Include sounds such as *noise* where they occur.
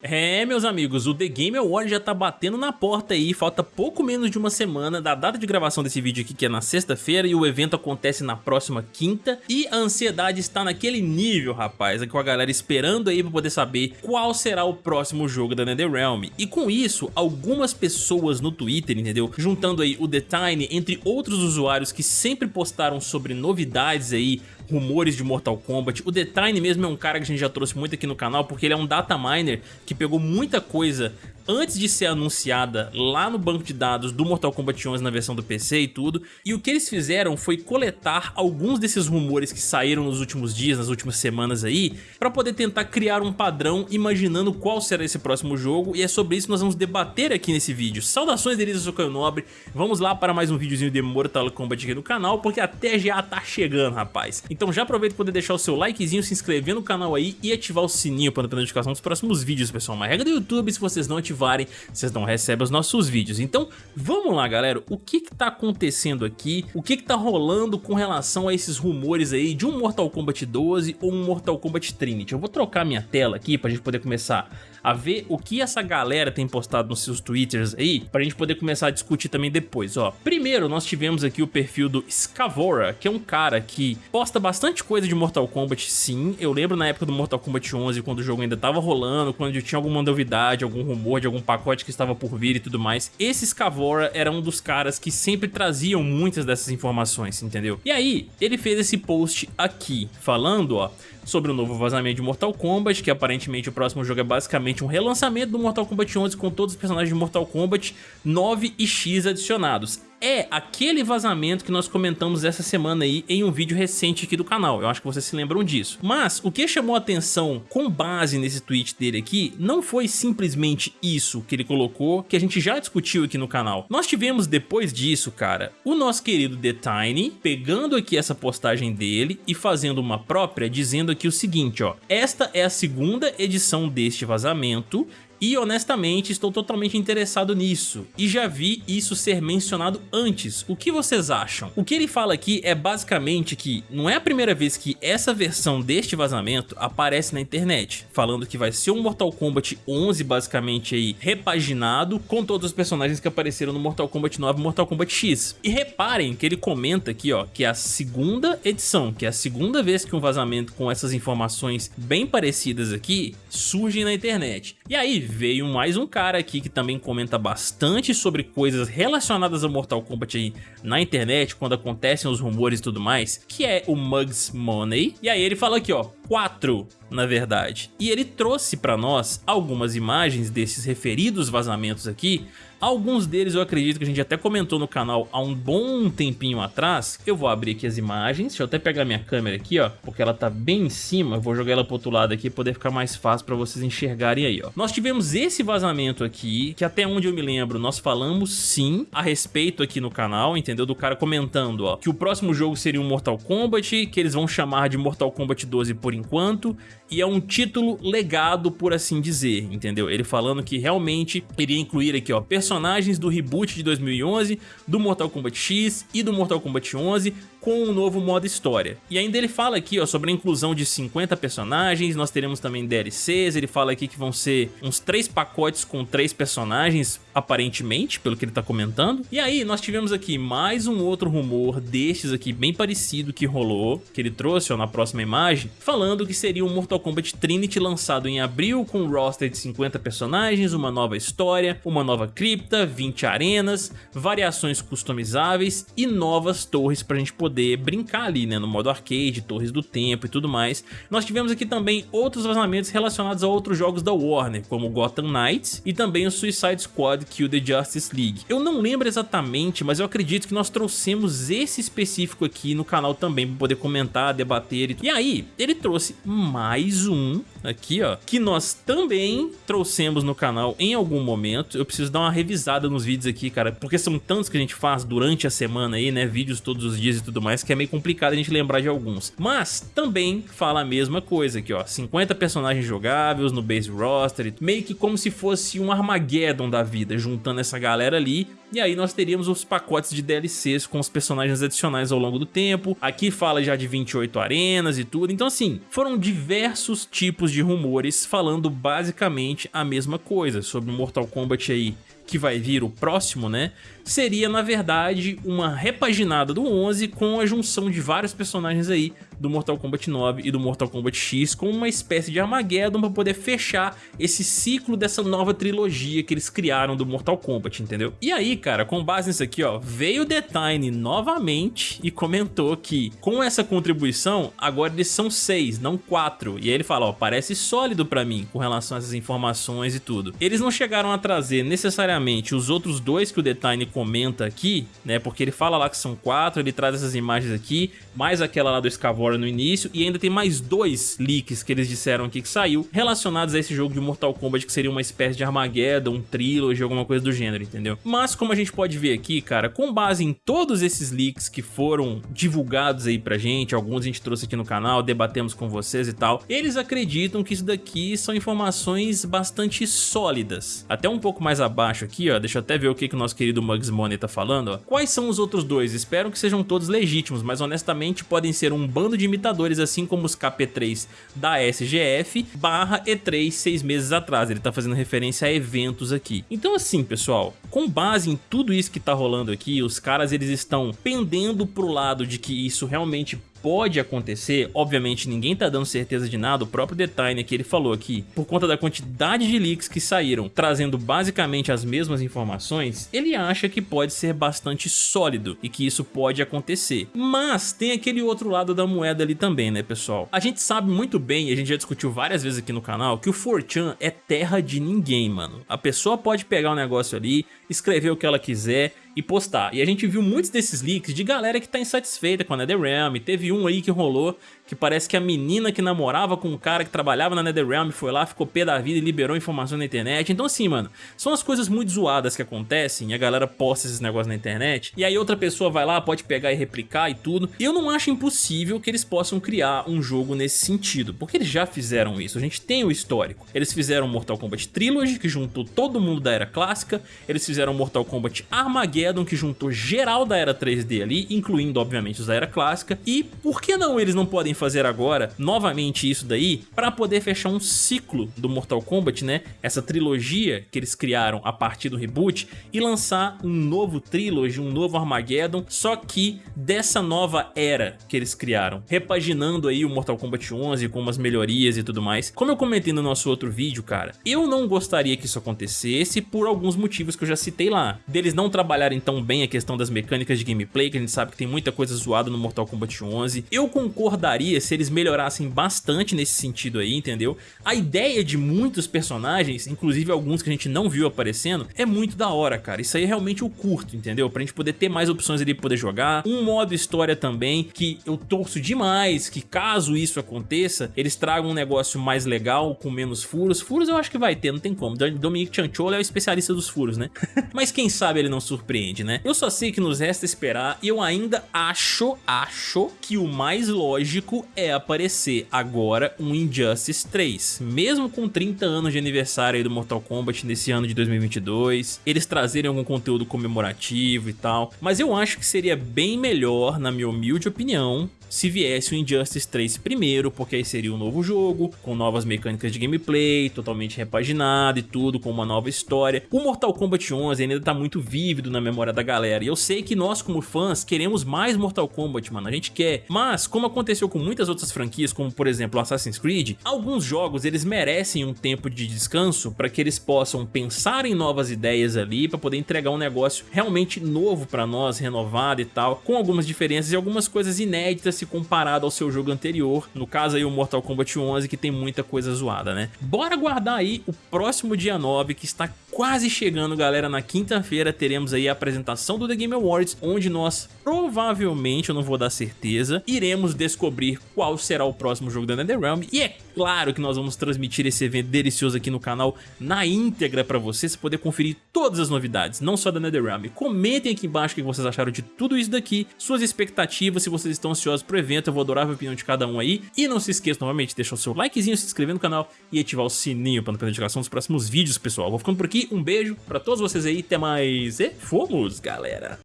É, meus amigos, o The Game Award já tá batendo na porta aí, falta pouco menos de uma semana da data de gravação desse vídeo aqui, que é na sexta-feira, e o evento acontece na próxima quinta, e a ansiedade está naquele nível, rapaz, com a galera esperando aí pra poder saber qual será o próximo jogo da NetherRealm. E com isso, algumas pessoas no Twitter, entendeu, juntando aí o The Tiny, entre outros usuários que sempre postaram sobre novidades aí, rumores de Mortal Kombat. O Tiny mesmo é um cara que a gente já trouxe muito aqui no canal, porque ele é um data miner que pegou muita coisa antes de ser anunciada lá no banco de dados do Mortal Kombat 11 na versão do PC e tudo, e o que eles fizeram foi coletar alguns desses rumores que saíram nos últimos dias, nas últimas semanas aí, para poder tentar criar um padrão imaginando qual será esse próximo jogo, e é sobre isso que nós vamos debater aqui nesse vídeo. Saudações deles, eu sou Caio Nobre, vamos lá para mais um videozinho de Mortal Kombat aqui no canal, porque até já tá chegando, rapaz. Então já aproveita para poder deixar o seu likezinho, se inscrever no canal aí e ativar o sininho para não perder notificação dos próximos vídeos, pessoal. Uma regra do YouTube, se vocês não ativarem ativarem, vocês não recebem os nossos vídeos. Então, vamos lá, galera. O que que tá acontecendo aqui? O que que tá rolando com relação a esses rumores aí de um Mortal Kombat 12 ou um Mortal Kombat Trinity? Eu vou trocar minha tela aqui pra gente poder começar a ver o que essa galera tem postado nos seus twitters aí, pra gente poder começar a discutir também depois, ó. Primeiro, nós tivemos aqui o perfil do Scavora, que é um cara que posta bastante coisa de Mortal Kombat, sim. Eu lembro na época do Mortal Kombat 11, quando o jogo ainda tava rolando, quando tinha alguma novidade, algum rumor de algum pacote que estava por vir e tudo mais. Esse Scavora era um dos caras que sempre traziam muitas dessas informações, entendeu? E aí, ele fez esse post aqui, falando, ó, sobre o novo vazamento de Mortal Kombat, que aparentemente o próximo jogo é basicamente um relançamento do Mortal Kombat 11 com todos os personagens de Mortal Kombat 9 e X adicionados é aquele vazamento que nós comentamos essa semana aí em um vídeo recente aqui do canal. Eu acho que vocês se lembram disso. Mas o que chamou atenção com base nesse tweet dele aqui não foi simplesmente isso que ele colocou, que a gente já discutiu aqui no canal. Nós tivemos depois disso, cara, o nosso querido The Tiny pegando aqui essa postagem dele e fazendo uma própria dizendo aqui o seguinte, ó. Esta é a segunda edição deste vazamento e honestamente estou totalmente interessado nisso, e já vi isso ser mencionado antes, o que vocês acham? O que ele fala aqui é basicamente que não é a primeira vez que essa versão deste vazamento aparece na internet, falando que vai ser um Mortal Kombat 11 basicamente aí repaginado com todos os personagens que apareceram no Mortal Kombat 9 e Mortal Kombat X. E reparem que ele comenta aqui ó, que é a segunda edição, que é a segunda vez que um vazamento com essas informações bem parecidas aqui surge na internet. E aí veio mais um cara aqui que também comenta bastante sobre coisas relacionadas a Mortal Kombat aí na internet, quando acontecem os rumores e tudo mais, que é o Mugs Money. E aí ele fala aqui, ó, quatro na verdade. E ele trouxe para nós algumas imagens desses referidos vazamentos aqui, Alguns deles eu acredito que a gente até comentou no canal há um bom tempinho atrás. Eu vou abrir aqui as imagens, deixa eu até pegar minha câmera aqui, ó, porque ela tá bem em cima. Eu vou jogar ela pro outro lado aqui, poder ficar mais fácil pra vocês enxergarem aí, ó. Nós tivemos esse vazamento aqui, que até onde eu me lembro, nós falamos sim a respeito aqui no canal, entendeu? Do cara comentando, ó, que o próximo jogo seria um Mortal Kombat, que eles vão chamar de Mortal Kombat 12 por enquanto, e é um título legado, por assim dizer, entendeu? Ele falando que realmente iria incluir aqui, ó, personagens do reboot de 2011, do Mortal Kombat X e do Mortal Kombat 11, com um novo modo história. E ainda ele fala aqui ó, sobre a inclusão de 50 personagens, nós teremos também DLCs, ele fala aqui que vão ser uns três pacotes com três personagens, aparentemente, pelo que ele tá comentando. E aí nós tivemos aqui mais um outro rumor destes aqui, bem parecido que rolou, que ele trouxe ó, na próxima imagem, falando que seria um Mortal Kombat Trinity lançado em abril com um roster de 50 personagens, uma nova história, uma nova cripta, 20 arenas, variações customizáveis e novas torres pra gente poder poder brincar ali, né, no modo arcade, Torres do Tempo e tudo mais. Nós tivemos aqui também outros vazamentos relacionados a outros jogos da Warner, como Gotham Knights e também o Suicide Squad Kill the Justice League. Eu não lembro exatamente, mas eu acredito que nós trouxemos esse específico aqui no canal também, para poder comentar, debater e tudo. E aí, ele trouxe mais um aqui, ó, que nós também trouxemos no canal em algum momento. Eu preciso dar uma revisada nos vídeos aqui, cara, porque são tantos que a gente faz durante a semana aí, né, vídeos todos os dias e tudo mais, que é meio complicado a gente lembrar de alguns. Mas também fala a mesma coisa aqui, ó, 50 personagens jogáveis no base roster, meio que como se fosse um Armageddon da vida, juntando essa galera ali e aí nós teríamos os pacotes de DLCs com os personagens adicionais ao longo do tempo, aqui fala já de 28 arenas e tudo, então assim, foram diversos tipos de rumores falando basicamente a mesma coisa sobre Mortal Kombat aí que vai vir o próximo, né? Seria, na verdade, uma repaginada do 11 com a junção de vários personagens aí do Mortal Kombat 9 e do Mortal Kombat X com uma espécie de Armageddon para poder fechar esse ciclo dessa nova trilogia que eles criaram do Mortal Kombat, entendeu? E aí, cara, com base nisso aqui, ó, veio o Tiny novamente e comentou que com essa contribuição, agora eles são seis, não quatro. E aí ele fala, ó, parece sólido pra mim com relação a essas informações e tudo. Eles não chegaram a trazer necessariamente os outros dois que o Tiny comenta aqui, né, porque ele fala lá que são quatro, ele traz essas imagens aqui, mais aquela lá do No início, e ainda tem mais dois leaks que eles disseram aqui que saiu, relacionados a esse jogo de Mortal Kombat, que seria uma espécie de Armageddon, um trilogy, alguma coisa do gênero, entendeu? Mas como a gente pode ver aqui, cara, com base em todos esses leaks que foram divulgados aí pra gente, alguns a gente trouxe aqui no canal, debatemos com vocês e tal, eles acreditam que isso daqui são informações bastante sólidas. Até um pouco mais abaixo aqui, ó, deixa eu até ver o que, que o nosso querido Mugs Money tá falando, ó. Quais são os outros dois? Espero que sejam todos legítimos, mas honestamente podem ser um bando de imitadores, assim como os KP3 da SGF barra E3 seis meses atrás. Ele tá fazendo referência a eventos aqui. Então assim, pessoal, com base em tudo isso que tá rolando aqui, os caras eles estão pendendo pro lado de que isso realmente pode acontecer, obviamente ninguém tá dando certeza de nada, o próprio Design que ele falou aqui, por conta da quantidade de leaks que saíram, trazendo basicamente as mesmas informações, ele acha que pode ser bastante sólido e que isso pode acontecer. Mas tem aquele outro lado da moeda ali também, né pessoal? A gente sabe muito bem, a gente já discutiu várias vezes aqui no canal, que o 4chan é terra de ninguém, mano. A pessoa pode pegar o um negócio ali, escrever o que ela quiser e postar. E a gente viu muitos desses leaks de galera que tá insatisfeita com a NetherRealm. Teve um aí que rolou que parece que a menina que namorava com um cara que trabalhava na NetherRealm foi lá, ficou pé da vida e liberou informação na internet. Então assim, mano, são as coisas muito zoadas que acontecem e a galera posta esses negócios na internet e aí outra pessoa vai lá, pode pegar e replicar e tudo. Eu não acho impossível que eles possam criar um jogo nesse sentido, porque eles já fizeram isso, a gente tem o histórico. Eles fizeram Mortal Kombat Trilogy, que juntou todo mundo da era clássica, eles fizeram Mortal Kombat Armageddon, que juntou geral da era 3D ali, incluindo obviamente os da era clássica, e por que não eles não podem fazer agora novamente isso daí para poder fechar um ciclo do Mortal Kombat, né? Essa trilogia que eles criaram a partir do reboot e lançar um novo trilogy, um novo Armageddon, só que dessa nova era que eles criaram, repaginando aí o Mortal Kombat 11 com umas melhorias e tudo mais. Como eu comentei no nosso outro vídeo, cara, eu não gostaria que isso acontecesse por alguns motivos que eu já citei lá. Deles não trabalharem tão bem a questão das mecânicas de gameplay, que a gente sabe que tem muita coisa zoada no Mortal Kombat 11. Eu concordaria se eles melhorassem bastante nesse sentido aí, entendeu? A ideia de muitos personagens, inclusive alguns que a gente não viu aparecendo, é muito da hora, cara. Isso aí é realmente o curto, entendeu? Pra gente poder ter mais opções ali pra poder jogar. Um modo história também, que eu torço demais que caso isso aconteça, eles tragam um negócio mais legal, com menos furos. Furos eu acho que vai ter, não tem como. Dominic Chanchola é o especialista dos furos, né? *laughs* Mas quem sabe ele não surpreende, né? Eu só sei que nos resta esperar e eu ainda acho, acho que o mais lógico é aparecer agora um Injustice 3. Mesmo com 30 anos de aniversário do Mortal Kombat nesse ano de 2022, eles trazerem algum conteúdo comemorativo e tal, mas eu acho que seria bem melhor, na minha humilde opinião, se viesse o Injustice 3 primeiro, porque aí seria um novo jogo, com novas mecânicas de gameplay, totalmente repaginado e tudo, com uma nova história. O Mortal Kombat 11 ainda tá muito vívido na memória da galera, e eu sei que nós como fãs queremos mais Mortal Kombat, mano, a gente quer. Mas, como aconteceu com muitas outras franquias, como por exemplo Assassin's Creed, alguns jogos eles merecem um tempo de descanso para que eles possam pensar em novas ideias ali, para poder entregar um negócio realmente novo para nós, renovado e tal, com algumas diferenças e algumas coisas inéditas se comparado ao seu jogo anterior, no caso aí o Mortal Kombat 11 que tem muita coisa zoada, né? Bora guardar aí o próximo dia 9 que está quase chegando, galera. Na quinta-feira teremos aí a apresentação do The Game Awards, onde nós provavelmente, eu não vou dar certeza, iremos descobrir qual será o próximo jogo da NetherRealm. E é claro que nós vamos transmitir esse evento delicioso aqui no canal na íntegra pra você, poder conferir todas as novidades, não só da NetherRealm. Comentem aqui embaixo o que vocês acharam de tudo isso daqui, suas expectativas, se vocês estão ansiosos pro evento, eu vou adorar a opinião de cada um aí. E não se esqueça novamente de deixar o seu likezinho, se inscrever no canal e ativar o sininho para não perder notificação dos próximos vídeos, pessoal. Vou ficando por aqui, um beijo pra todos vocês aí, até mais e fomos, galera!